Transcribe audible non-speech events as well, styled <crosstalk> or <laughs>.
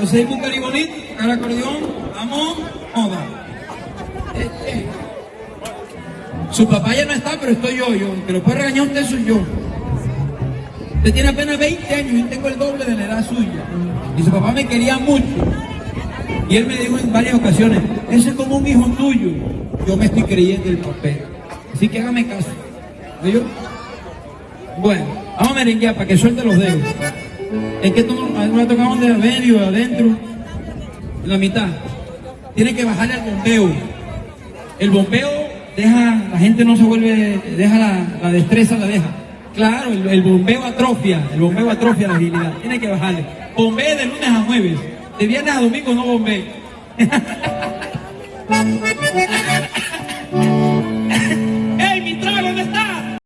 Busca el bonito, el acordeón, vamos, moda. Su papá ya no está, pero estoy yo, yo. Que lo puede regañar usted soy yo. Usted tiene apenas 20 años y tengo el doble de la edad suya. Y su papá me quería mucho. Y él me dijo en varias ocasiones, ese es como un hijo tuyo. Yo me estoy creyendo el papel. Así que hágame caso. Bueno, vamos a merenguear para que suelte los dedos. Es que no ha tocado de medio, adentro, en la mitad. Tiene que bajarle al bombeo. El bombeo deja, la gente no se vuelve, deja la, la destreza, la deja. Claro, el, el bombeo atrofia, el bombeo atrofia la agilidad. Tiene que bajarle. Bombee de lunes a jueves. De viernes a domingo no bombee. <laughs>